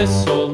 this soul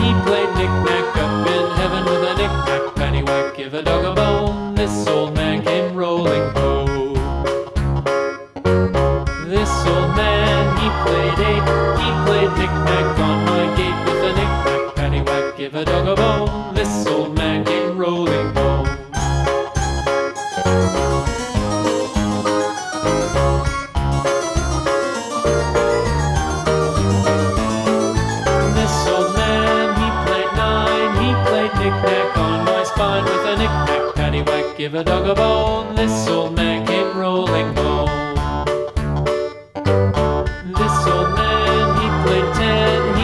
He played knick-knack up in heaven with a knick-knack paddywhack. Give a dog a bone, this old man came rolling home. This old man, he played eight, he played knick-knack on my gate with a knick-knack paddywhack. Give a dog a knick-knack on my spine with a knick-knack paddywhack. Give a dog a bone, this'll make him rolling bone. This old man, he played ten.